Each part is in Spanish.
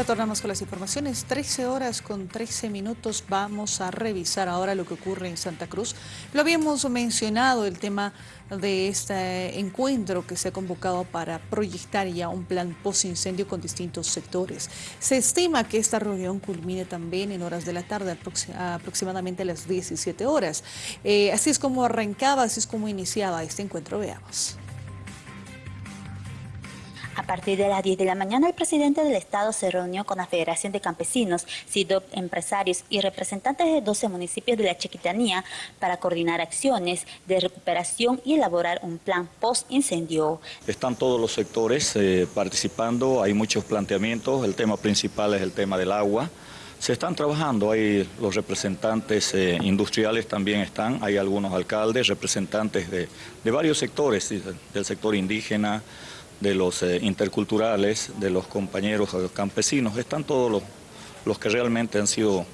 Retornamos con las informaciones, 13 horas con 13 minutos, vamos a revisar ahora lo que ocurre en Santa Cruz. Lo habíamos mencionado, el tema de este encuentro que se ha convocado para proyectar ya un plan post-incendio con distintos sectores. Se estima que esta reunión culmine también en horas de la tarde, aproximadamente a las 17 horas. Eh, así es como arrancaba, así es como iniciaba este encuentro, veamos. A partir de las 10 de la mañana, el presidente del Estado se reunió con la Federación de Campesinos, CIDOP, empresarios y representantes de 12 municipios de la Chiquitanía para coordinar acciones de recuperación y elaborar un plan post-incendio. Están todos los sectores eh, participando, hay muchos planteamientos, el tema principal es el tema del agua. Se están trabajando, hay los representantes eh, industriales también están, hay algunos alcaldes, representantes de, de varios sectores, del sector indígena, de los eh, interculturales, de los compañeros campesinos, están todos los, los que realmente han sido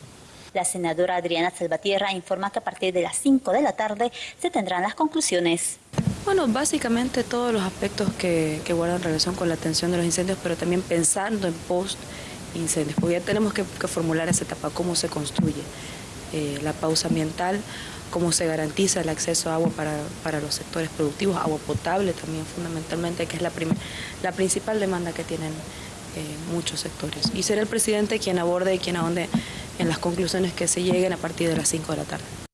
la senadora Adriana Salvatierra informa que a partir de las 5 de la tarde se tendrán las conclusiones. Bueno, básicamente todos los aspectos que, guardan relación con la atención de los incendios, pero también pensando en post-incendios, porque ya tenemos que, formular esa etapa, cómo se construye eh, la pausa ambiental, cómo se garantiza el acceso a agua para, los sectores productivos, agua potable también fundamentalmente, que es la, la principal demanda que tienen eh, muchos sectores. Y será el presidente quien aborde y quien ahonde en las conclusiones que se lleguen a partir de las 5 de la tarde.